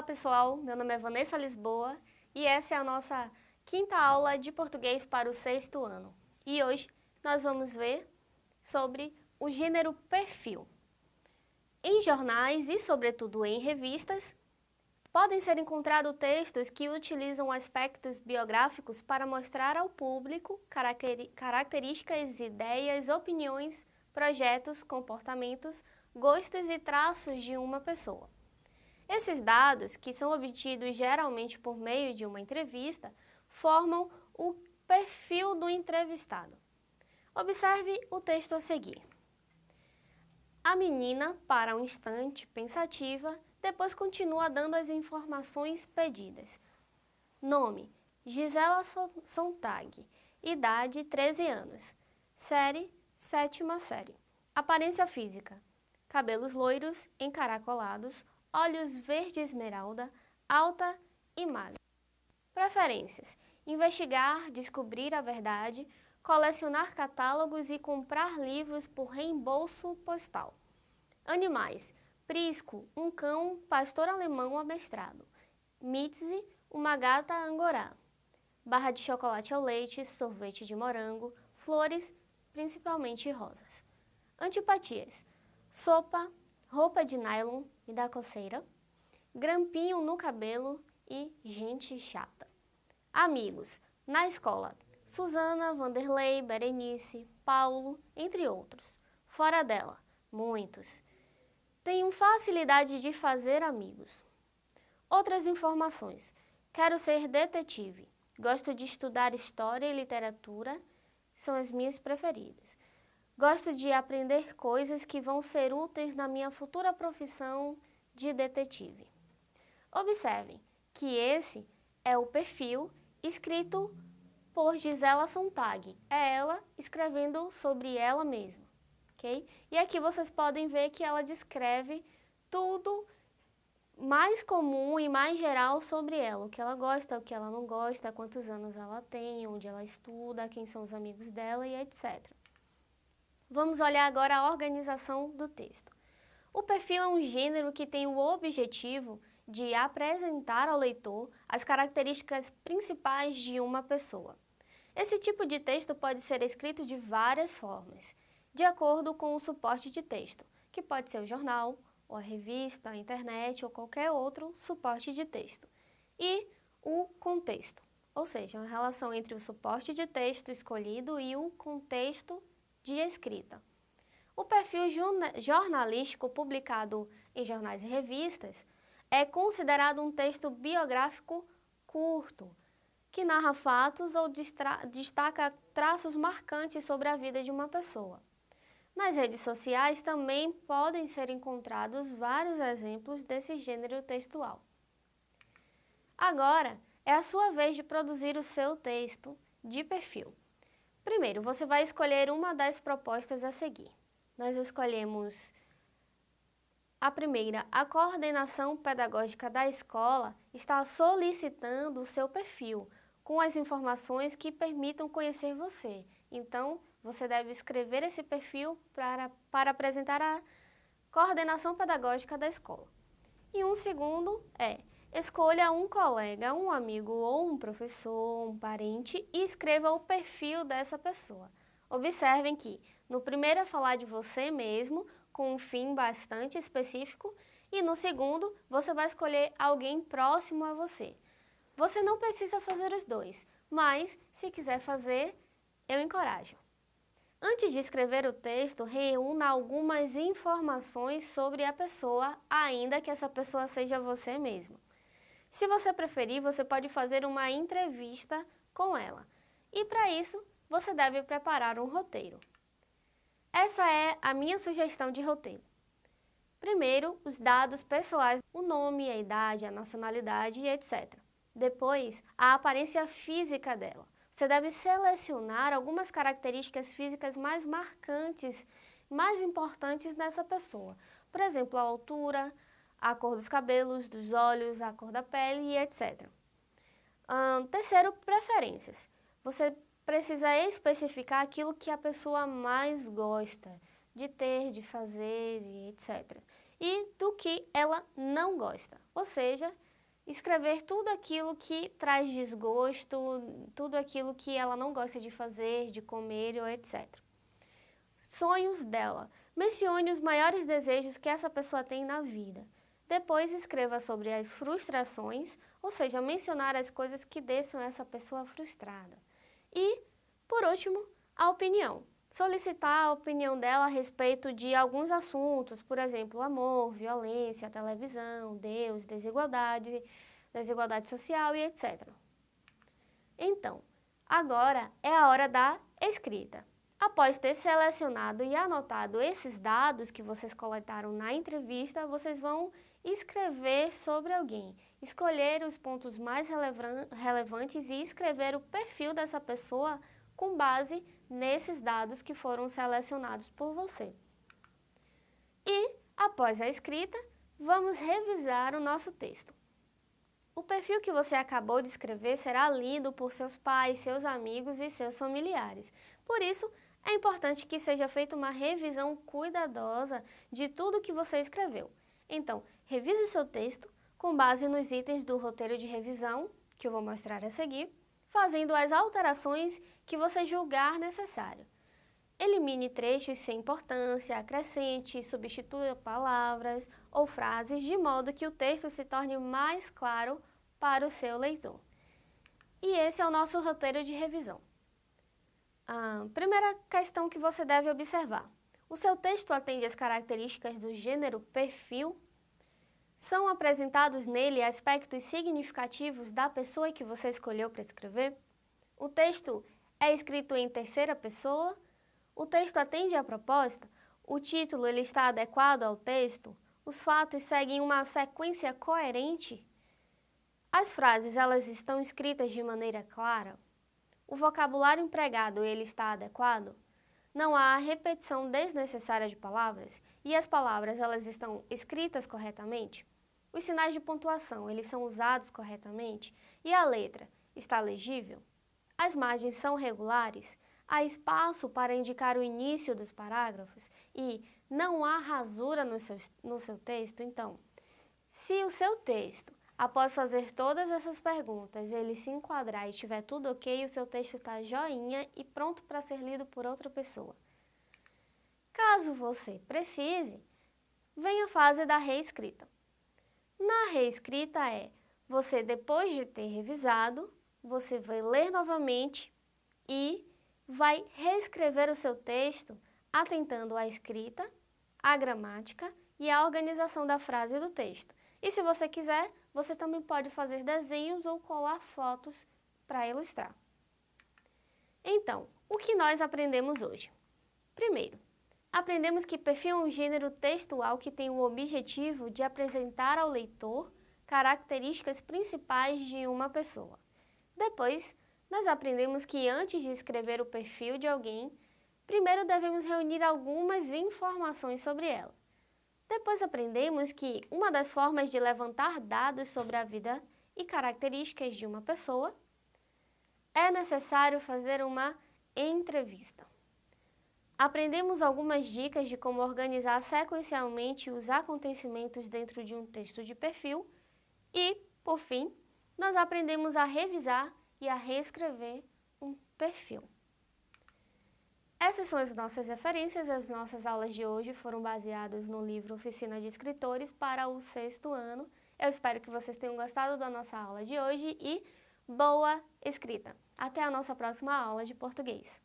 Olá pessoal, meu nome é Vanessa Lisboa e essa é a nossa quinta aula de português para o sexto ano. E hoje nós vamos ver sobre o gênero perfil. Em jornais e sobretudo em revistas, podem ser encontrados textos que utilizam aspectos biográficos para mostrar ao público características, ideias, opiniões, projetos, comportamentos, gostos e traços de uma pessoa. Esses dados, que são obtidos geralmente por meio de uma entrevista, formam o perfil do entrevistado. Observe o texto a seguir. A menina para um instante pensativa, depois continua dando as informações pedidas. Nome, Gisela Sontag, idade 13 anos, série, sétima série. Aparência física, cabelos loiros, encaracolados, olhos verde esmeralda, alta e magra. Preferências: investigar, descobrir a verdade, colecionar catálogos e comprar livros por reembolso postal. Animais: prisco, um cão pastor alemão amestrado. Mitzi, uma gata angorá. Barra de chocolate ao leite, sorvete de morango, flores, principalmente rosas. Antipatias: sopa, roupa de nylon, me dá coceira, grampinho no cabelo e gente chata. Amigos, na escola, Suzana, Vanderlei, Berenice, Paulo, entre outros. Fora dela, muitos. Tenho facilidade de fazer amigos. Outras informações. Quero ser detetive. Gosto de estudar história e literatura, são as minhas preferidas. Gosto de aprender coisas que vão ser úteis na minha futura profissão de detetive. Observem que esse é o perfil escrito por Gisela Sontag. É ela escrevendo sobre ela mesma, ok? E aqui vocês podem ver que ela descreve tudo mais comum e mais geral sobre ela, o que ela gosta, o que ela não gosta, quantos anos ela tem, onde ela estuda, quem são os amigos dela e etc. Vamos olhar agora a organização do texto. O perfil é um gênero que tem o objetivo de apresentar ao leitor as características principais de uma pessoa. Esse tipo de texto pode ser escrito de várias formas, de acordo com o suporte de texto, que pode ser o jornal, ou a revista, a internet ou qualquer outro suporte de texto. E o contexto, ou seja, a relação entre o suporte de texto escolhido e o contexto de escrita. O perfil jornalístico publicado em jornais e revistas é considerado um texto biográfico curto, que narra fatos ou destaca traços marcantes sobre a vida de uma pessoa. Nas redes sociais também podem ser encontrados vários exemplos desse gênero textual. Agora, é a sua vez de produzir o seu texto de perfil. Primeiro, você vai escolher uma das propostas a seguir. Nós escolhemos a primeira, a coordenação pedagógica da escola está solicitando o seu perfil, com as informações que permitam conhecer você. Então, você deve escrever esse perfil para, para apresentar a coordenação pedagógica da escola. E um segundo é, Escolha um colega, um amigo ou um professor, um parente e escreva o perfil dessa pessoa. Observem que no primeiro é falar de você mesmo, com um fim bastante específico, e no segundo você vai escolher alguém próximo a você. Você não precisa fazer os dois, mas se quiser fazer, eu encorajo. Antes de escrever o texto, reúna algumas informações sobre a pessoa, ainda que essa pessoa seja você mesmo. Se você preferir, você pode fazer uma entrevista com ela. E para isso, você deve preparar um roteiro. Essa é a minha sugestão de roteiro. Primeiro, os dados pessoais, o nome, a idade, a nacionalidade, etc. Depois, a aparência física dela. Você deve selecionar algumas características físicas mais marcantes, mais importantes nessa pessoa. Por exemplo, a altura, a cor dos cabelos, dos olhos, a cor da pele e etc. Um, terceiro, preferências. Você precisa especificar aquilo que a pessoa mais gosta de ter, de fazer e etc. E do que ela não gosta. Ou seja, escrever tudo aquilo que traz desgosto, tudo aquilo que ela não gosta de fazer, de comer ou etc. Sonhos dela. Mencione os maiores desejos que essa pessoa tem na vida. Depois escreva sobre as frustrações, ou seja, mencionar as coisas que deixam essa pessoa frustrada. E, por último, a opinião. Solicitar a opinião dela a respeito de alguns assuntos, por exemplo, amor, violência, televisão, Deus, desigualdade, desigualdade social e etc. Então, agora é a hora da escrita. Após ter selecionado e anotado esses dados que vocês coletaram na entrevista, vocês vão escrever sobre alguém, escolher os pontos mais relevantes e escrever o perfil dessa pessoa com base nesses dados que foram selecionados por você. E, após a escrita, vamos revisar o nosso texto. O perfil que você acabou de escrever será lido por seus pais, seus amigos e seus familiares. Por isso, é importante que seja feita uma revisão cuidadosa de tudo que você escreveu. Então, revise seu texto com base nos itens do roteiro de revisão, que eu vou mostrar a seguir, fazendo as alterações que você julgar necessário. Elimine trechos sem importância, acrescente, substitua palavras ou frases de modo que o texto se torne mais claro para o seu leitor. E esse é o nosso roteiro de revisão. A primeira questão que você deve observar. O seu texto atende às características do gênero perfil? São apresentados nele aspectos significativos da pessoa que você escolheu para escrever? O texto é escrito em terceira pessoa? O texto atende à proposta? O título ele está adequado ao texto? Os fatos seguem uma sequência coerente? As frases elas estão escritas de maneira clara? O vocabulário empregado ele está adequado? Não há repetição desnecessária de palavras e as palavras elas estão escritas corretamente? Os sinais de pontuação eles são usados corretamente e a letra está legível? As margens são regulares? Há espaço para indicar o início dos parágrafos e não há rasura no seu, no seu texto? Então, se o seu texto Após fazer todas essas perguntas, ele se enquadrar e tiver tudo ok, o seu texto está joinha e pronto para ser lido por outra pessoa. Caso você precise, vem a fase da reescrita. Na reescrita é, você depois de ter revisado, você vai ler novamente e vai reescrever o seu texto atentando à escrita, à gramática e à organização da frase do texto. E se você quiser, você também pode fazer desenhos ou colar fotos para ilustrar. Então, o que nós aprendemos hoje? Primeiro, aprendemos que perfil é um gênero textual que tem o objetivo de apresentar ao leitor características principais de uma pessoa. Depois, nós aprendemos que antes de escrever o perfil de alguém, primeiro devemos reunir algumas informações sobre ela. Depois aprendemos que uma das formas de levantar dados sobre a vida e características de uma pessoa é necessário fazer uma entrevista. Aprendemos algumas dicas de como organizar sequencialmente os acontecimentos dentro de um texto de perfil e, por fim, nós aprendemos a revisar e a reescrever um perfil. Essas são as nossas referências, as nossas aulas de hoje foram baseadas no livro Oficina de Escritores para o sexto ano. Eu espero que vocês tenham gostado da nossa aula de hoje e boa escrita! Até a nossa próxima aula de português!